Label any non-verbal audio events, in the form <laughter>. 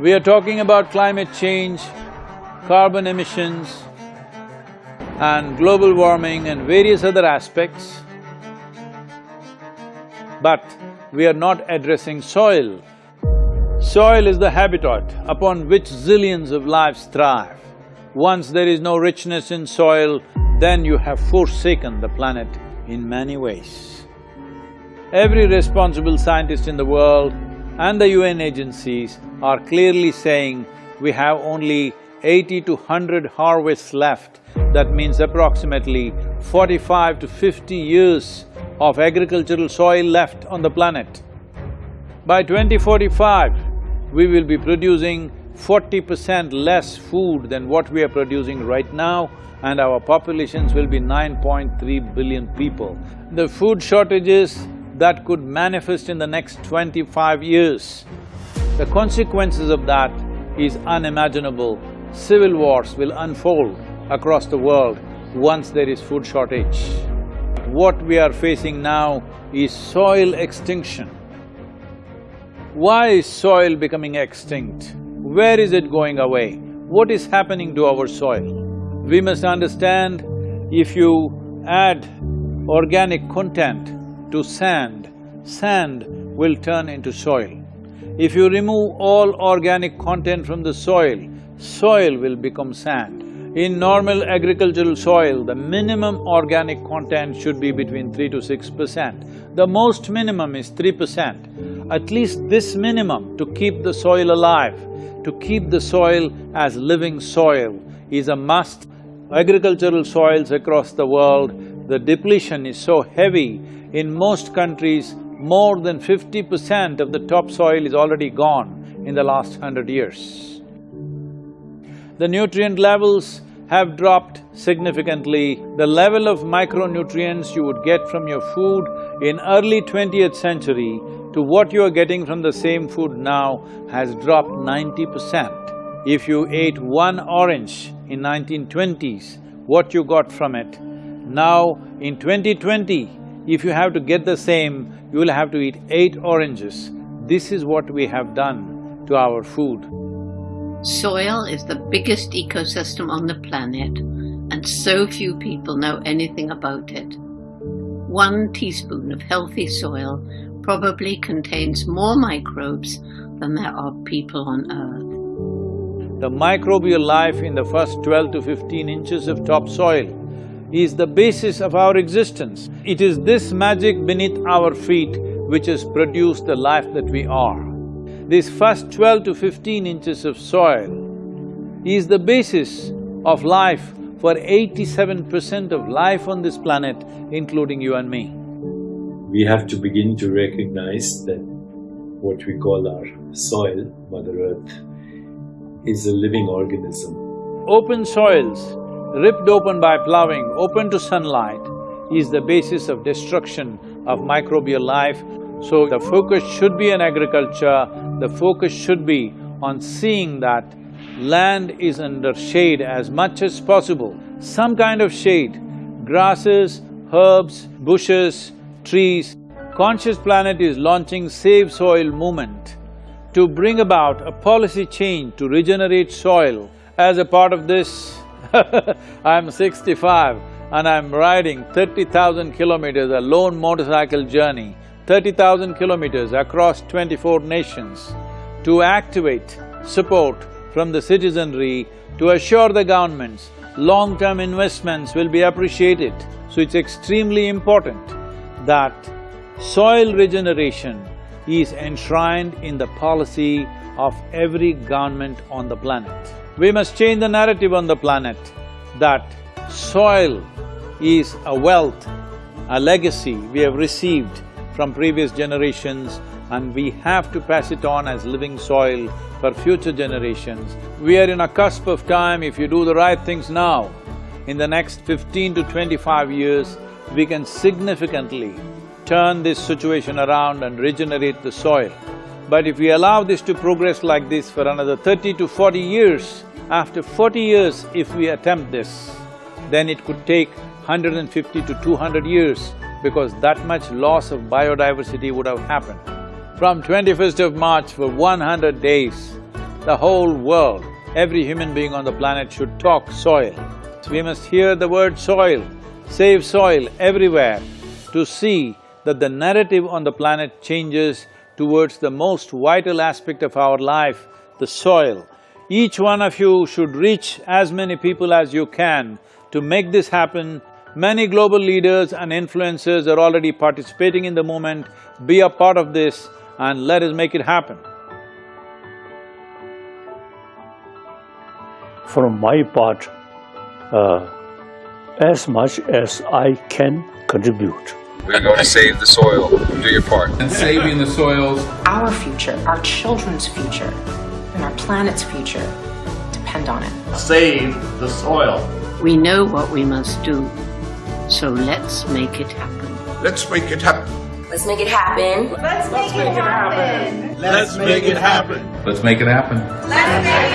We are talking about climate change, carbon emissions and global warming and various other aspects, but we are not addressing soil. Soil is the habitat upon which zillions of lives thrive. Once there is no richness in soil, then you have forsaken the planet in many ways. Every responsible scientist in the world and the UN agencies are clearly saying we have only eighty to hundred harvests left. That means approximately forty-five to fifty years of agricultural soil left on the planet. By 2045, we will be producing forty percent less food than what we are producing right now and our populations will be 9.3 billion people. The food shortages that could manifest in the next twenty-five years, the consequences of that is unimaginable. Civil wars will unfold across the world once there is food shortage. What we are facing now is soil extinction. Why is soil becoming extinct? Where is it going away? What is happening to our soil? We must understand, if you add organic content to sand, sand will turn into soil. If you remove all organic content from the soil, soil will become sand. In normal agricultural soil, the minimum organic content should be between three to six percent. The most minimum is three percent. At least this minimum to keep the soil alive, to keep the soil as living soil is a must. Agricultural soils across the world, the depletion is so heavy, in most countries, more than fifty percent of the topsoil is already gone in the last hundred years the nutrient levels have dropped significantly. The level of micronutrients you would get from your food in early twentieth century to what you are getting from the same food now has dropped ninety percent. If you ate one orange in 1920s, what you got from it. Now, in 2020, if you have to get the same, you will have to eat eight oranges. This is what we have done to our food. Soil is the biggest ecosystem on the planet, and so few people know anything about it. One teaspoon of healthy soil probably contains more microbes than there are people on Earth. The microbial life in the first twelve to fifteen inches of topsoil is the basis of our existence. It is this magic beneath our feet which has produced the life that we are. This first twelve to fifteen inches of soil is the basis of life for eighty-seven percent of life on this planet, including you and me. We have to begin to recognize that what we call our soil, Mother Earth, is a living organism. Open soils, ripped open by plowing, open to sunlight, is the basis of destruction of microbial life so the focus should be on agriculture, the focus should be on seeing that land is under shade as much as possible, some kind of shade, grasses, herbs, bushes, trees. Conscious Planet is launching Save Soil movement to bring about a policy change to regenerate soil. As a part of this, <laughs> I'm sixty-five and I'm riding thirty thousand kilometers, a lone motorcycle journey thirty thousand kilometers across twenty-four nations to activate support from the citizenry to assure the governments long-term investments will be appreciated. So it's extremely important that soil regeneration is enshrined in the policy of every government on the planet. We must change the narrative on the planet that soil is a wealth, a legacy we have received from previous generations and we have to pass it on as living soil for future generations. We are in a cusp of time, if you do the right things now, in the next fifteen to twenty-five years, we can significantly turn this situation around and regenerate the soil. But if we allow this to progress like this for another thirty to forty years, after forty years if we attempt this, then it could take 150 to 200 years because that much loss of biodiversity would have happened. From 21st of March for 100 days, the whole world, every human being on the planet should talk soil. We must hear the word soil, save soil everywhere to see that the narrative on the planet changes towards the most vital aspect of our life, the soil. Each one of you should reach as many people as you can to make this happen. Many global leaders and influencers are already participating in the movement. Be a part of this and let us make it happen. from my part uh, as much as I can contribute. We're going to save the soil. Do your part. and saving the soils Our future, our children's future, and our planet's future depend on it. save the soil. We know what we must do, so let's make it happen. Let's make it happen. Let's make it happen. let's let's make it happen Let's make it happen. Let's make it happen. Let it happen.